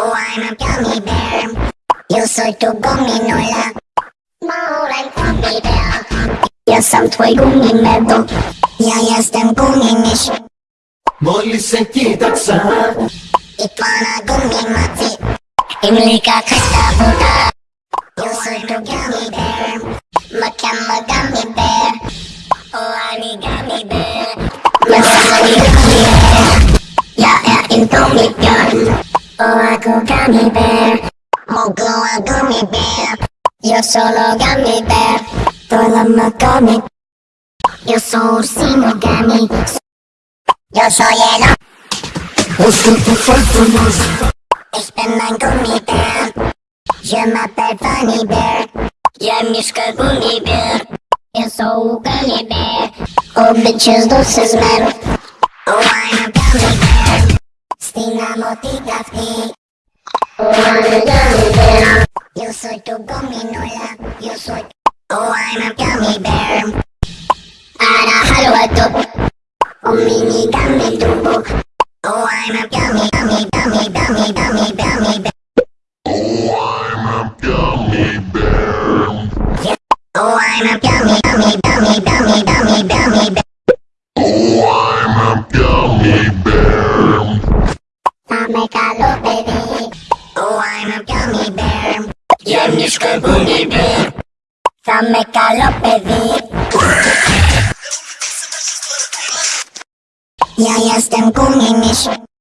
Oh, I'm a gummy bear. Yo soy tu gominola. Małym gummy bear. Ja sam twój gummy medal. Ja jestem gummy miś. Mogli senti tak sam I pana gummy maci. I mlika czysta woda. Yo soy tu gummy bear. Makama gummy bear. Oh, I'm a gummy bear. Masasabi gummy bear. Ja är en gummy ako gummy bear. Mogoa gummy bear. Yo solo gummy bear. Tolama gummy. Yo soy ursino gummy. Yo soy el Oscar tu falta más Ich bin ein Gummibär. Je m'appelle Funny Bear. Ja mieszka Gummibär. Ja sou Gummibär. Oh bitches dulces men. Oh Oh I'm a gummy bear. Yo soy tu gominola. Yo soy. Oh I'm a gummy bear. Ara halwa tup. Oh mini gummy tubo. Oh I'm a gummy gummy gummy gummy gummy gummy bear. Oh, I'm a gummy, gummy, gummy, gummy, Ja mieszka gummy bear Same calo, baby. Ja jestem gummy miś.